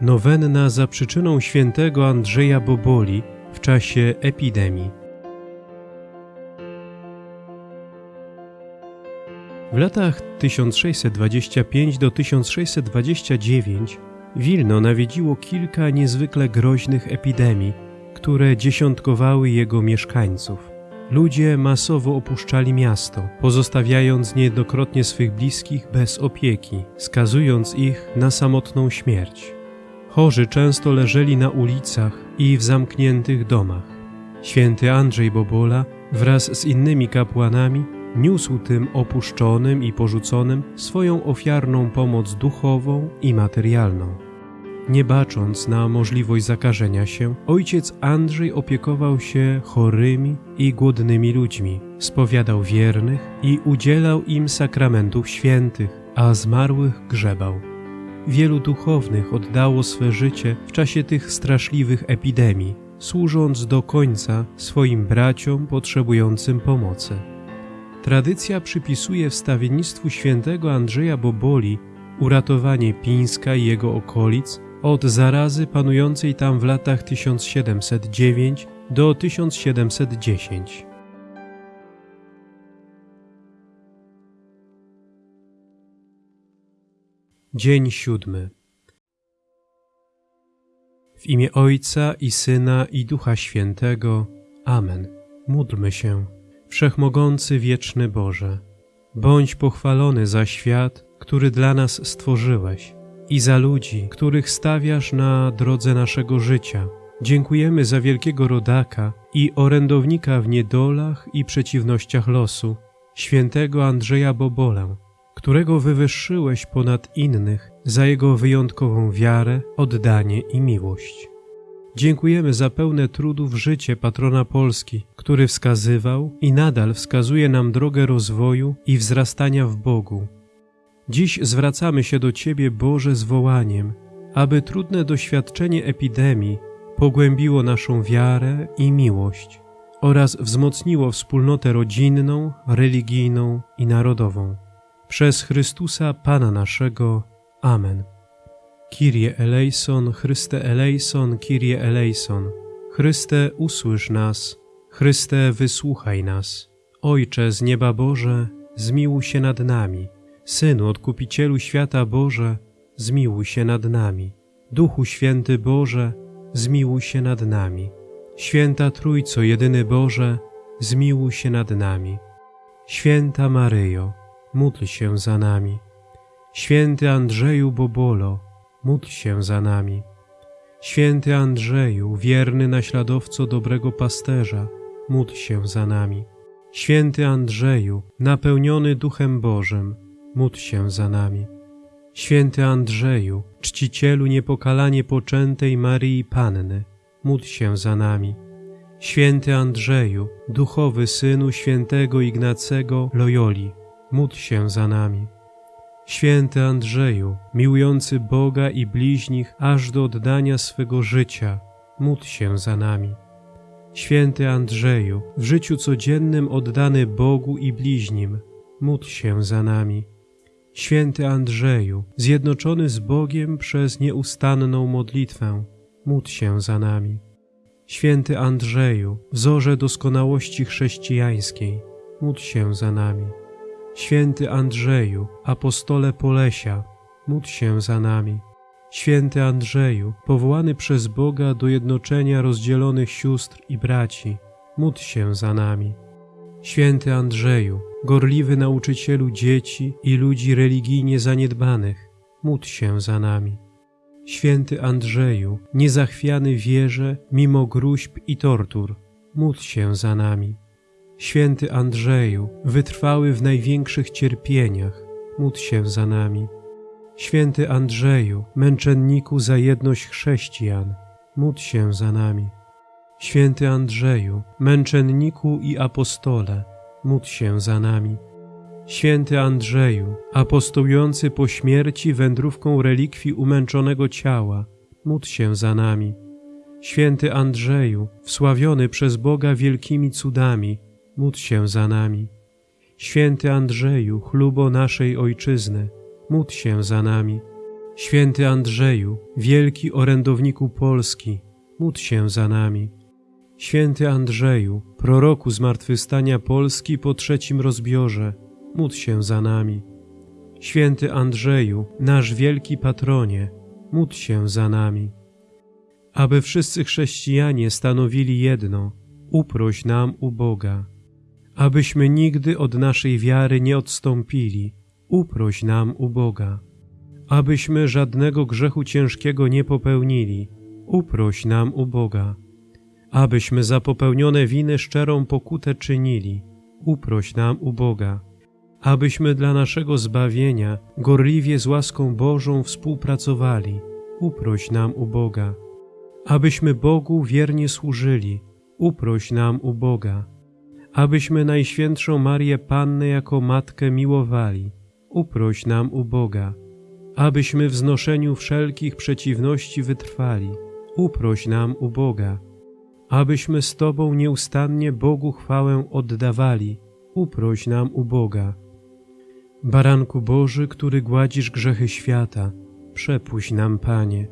Nowenna za przyczyną świętego Andrzeja Boboli w czasie epidemii. W latach 1625 do 1629 Wilno nawiedziło kilka niezwykle groźnych epidemii, które dziesiątkowały jego mieszkańców. Ludzie masowo opuszczali miasto, pozostawiając niejednokrotnie swych bliskich bez opieki, skazując ich na samotną śmierć. Chorzy często leżeli na ulicach i w zamkniętych domach. Święty Andrzej Bobola wraz z innymi kapłanami niósł tym opuszczonym i porzuconym swoją ofiarną pomoc duchową i materialną. Nie bacząc na możliwość zakażenia się, ojciec Andrzej opiekował się chorymi i głodnymi ludźmi, spowiadał wiernych i udzielał im sakramentów świętych, a zmarłych grzebał. Wielu duchownych oddało swe życie w czasie tych straszliwych epidemii, służąc do końca swoim braciom potrzebującym pomocy. Tradycja przypisuje wstawiennictwu świętego Andrzeja Boboli uratowanie Pińska i jego okolic od zarazy panującej tam w latach 1709 do 1710. Dzień siódmy. W imię Ojca i Syna i Ducha Świętego. Amen. Módlmy się. Wszechmogący wieczny Boże, bądź pochwalony za świat, który dla nas stworzyłeś i za ludzi, których stawiasz na drodze naszego życia. Dziękujemy za wielkiego rodaka i orędownika w niedolach i przeciwnościach losu, świętego Andrzeja Bobolę, którego wywyższyłeś ponad innych za jego wyjątkową wiarę, oddanie i miłość. Dziękujemy za pełne trudów życie patrona Polski, który wskazywał i nadal wskazuje nam drogę rozwoju i wzrastania w Bogu. Dziś zwracamy się do Ciebie, Boże, z wołaniem, aby trudne doświadczenie epidemii pogłębiło naszą wiarę i miłość oraz wzmocniło wspólnotę rodzinną, religijną i narodową. Przez Chrystusa Pana naszego. Amen. Kyrie eleison, Chryste eleison, Kyrie eleison. Chryste, usłysz nas. Chryste, wysłuchaj nas. Ojcze z nieba Boże, zmiłuj się nad nami. Synu, Odkupicielu świata Boże, zmiłuj się nad nami. Duchu Święty Boże, zmiłuj się nad nami. Święta Trójco, jedyny Boże, zmiłuj się nad nami. Święta Maryjo, módl się za nami. Święty Andrzeju Bobolo, módl się za nami. Święty Andrzeju, wierny naśladowco dobrego pasterza, módl się za nami. Święty Andrzeju, napełniony Duchem Bożym, módl się za nami. Święty Andrzeju, czcicielu niepokalanie poczętej Maryi Panny, módl się za nami. Święty Andrzeju, duchowy synu świętego Ignacego Loyoli, módl się za nami. Święty Andrzeju, miłujący Boga i bliźnich aż do oddania swego życia, módl się za nami. Święty Andrzeju, w życiu codziennym oddany Bogu i bliźnim, módl się za nami. Święty Andrzeju, zjednoczony z Bogiem przez nieustanną modlitwę, módl się za nami. Święty Andrzeju, wzorze doskonałości chrześcijańskiej, módl się za nami. Święty Andrzeju, apostole Polesia, módl się za nami. Święty Andrzeju, powołany przez Boga do jednoczenia rozdzielonych sióstr i braci, módl się za nami. Święty Andrzeju, gorliwy nauczycielu dzieci i ludzi religijnie zaniedbanych, módl się za nami. Święty Andrzeju, niezachwiany wierze mimo gruźb i tortur, módl się za nami. Święty Andrzeju, wytrwały w największych cierpieniach, módl się za nami. Święty Andrzeju, męczenniku za jedność chrześcijan, módl się za nami. Święty Andrzeju, męczenniku i apostole, módl się za nami. Święty Andrzeju, apostołujący po śmierci wędrówką relikwii umęczonego ciała, módl się za nami. Święty Andrzeju, wsławiony przez Boga wielkimi cudami, módl się za nami. Święty Andrzeju, chlubo naszej Ojczyzny, módl się za nami. Święty Andrzeju, wielki orędowniku Polski, módl się za nami. Święty Andrzeju, proroku zmartwychwstania Polski po trzecim rozbiorze, módl się za nami. Święty Andrzeju, nasz wielki patronie, módl się za nami. Aby wszyscy chrześcijanie stanowili jedno, uproś nam u Boga. Abyśmy nigdy od naszej wiary nie odstąpili, uproś nam u Boga. Abyśmy żadnego grzechu ciężkiego nie popełnili, uproś nam u Boga. Abyśmy za popełnione winy szczerą pokutę czynili, uproś nam u Boga. Abyśmy dla naszego zbawienia gorliwie z łaską Bożą współpracowali, uproś nam u Boga. Abyśmy Bogu wiernie służyli, uproś nam u Boga. Abyśmy Najświętszą Marię Pannę jako Matkę miłowali, uproś nam u Boga. Abyśmy w znoszeniu wszelkich przeciwności wytrwali, uproś nam u Boga. Abyśmy z Tobą nieustannie Bogu chwałę oddawali, uproś nam u Boga. Baranku Boży, który gładzisz grzechy świata, przepuść nam, Panie.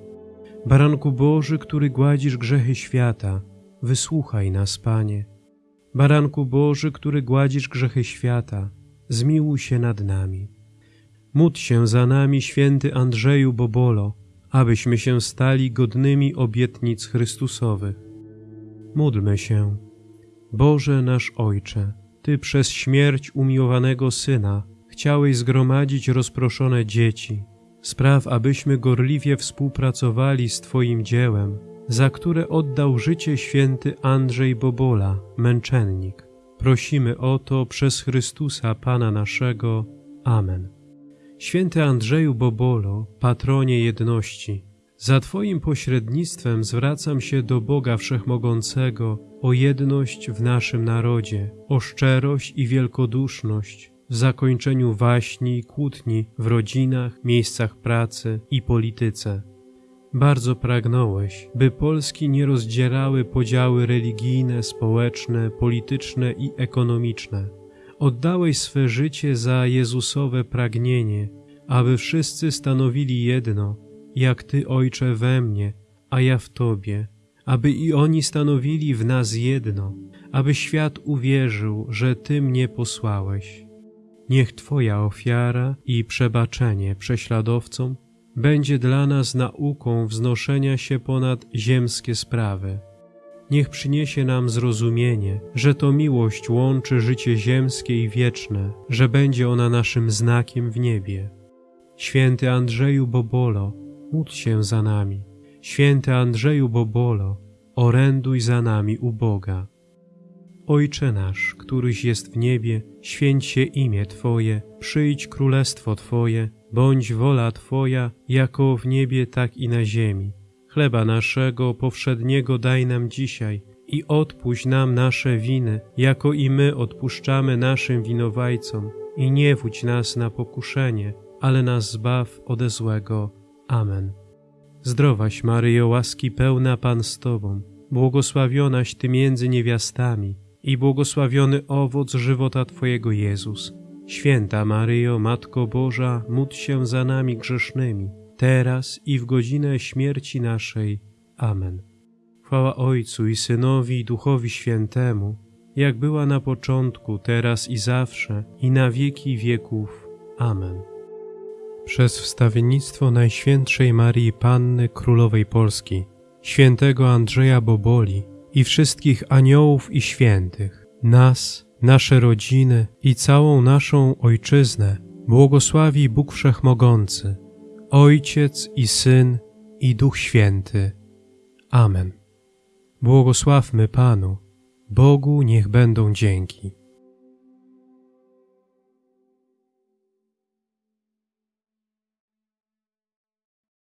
Baranku Boży, który gładzisz grzechy świata, wysłuchaj nas, Panie. Baranku Boży, który gładzisz grzechy świata, zmiłuj się nad nami. Módl się za nami, święty Andrzeju Bobolo, abyśmy się stali godnymi obietnic Chrystusowych. Módlmy się. Boże nasz Ojcze, Ty przez śmierć umiłowanego Syna chciałeś zgromadzić rozproszone dzieci. Spraw, abyśmy gorliwie współpracowali z Twoim dziełem, za które oddał życie święty Andrzej Bobola, męczennik. Prosimy o to przez Chrystusa Pana naszego. Amen. Święty Andrzeju Bobolo, patronie jedności, za Twoim pośrednictwem zwracam się do Boga Wszechmogącego o jedność w naszym narodzie, o szczerość i wielkoduszność w zakończeniu waśni i kłótni w rodzinach, miejscach pracy i polityce. Bardzo pragnąłeś, by Polski nie rozdzierały podziały religijne, społeczne, polityczne i ekonomiczne. Oddałeś swe życie za Jezusowe pragnienie, aby wszyscy stanowili jedno, jak Ty, Ojcze, we mnie, a ja w Tobie, aby i oni stanowili w nas jedno, aby świat uwierzył, że Ty mnie posłałeś. Niech Twoja ofiara i przebaczenie prześladowcom będzie dla nas nauką wznoszenia się ponad ziemskie sprawy. Niech przyniesie nam zrozumienie, że to miłość łączy życie ziemskie i wieczne, że będzie ona naszym znakiem w niebie. Święty Andrzeju Bobolo, módl się za nami. Święty Andrzeju Bobolo, oręduj za nami u Boga. Ojcze nasz, któryś jest w niebie, święć się imię Twoje, przyjdź królestwo Twoje, bądź wola Twoja, jako w niebie, tak i na ziemi. Chleba naszego powszedniego daj nam dzisiaj i odpuść nam nasze winy, jako i my odpuszczamy naszym winowajcom. I nie wódź nas na pokuszenie, ale nas zbaw ode złego. Amen. Zdrowaś Maryjo, łaski pełna Pan z Tobą, błogosławionaś Ty między niewiastami i błogosławiony owoc żywota Twojego Jezus. Święta Maryjo, Matko Boża, módl się za nami grzesznymi, teraz i w godzinę śmierci naszej. Amen. Chwała Ojcu i Synowi i Duchowi Świętemu, jak była na początku, teraz i zawsze, i na wieki wieków. Amen. Przez wstawiennictwo Najświętszej Marii Panny Królowej Polski, świętego Andrzeja Boboli i wszystkich aniołów i świętych, nas, nasze rodziny i całą naszą Ojczyznę błogosławi Bóg Wszechmogący, Ojciec i Syn i Duch Święty. Amen. Błogosławmy Panu, Bogu niech będą dzięki.